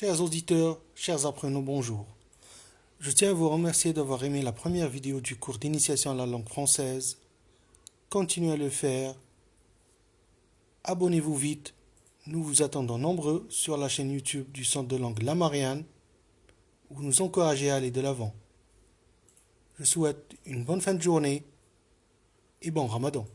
Chers auditeurs, chers apprenants, bonjour. Je tiens à vous remercier d'avoir aimé la première vidéo du cours d'initiation à la langue française. Continuez à le faire. Abonnez-vous vite. Nous vous attendons nombreux sur la chaîne YouTube du Centre de langue La Marianne, vous nous encouragez à aller de l'avant. Je souhaite une bonne fin de journée et bon ramadan.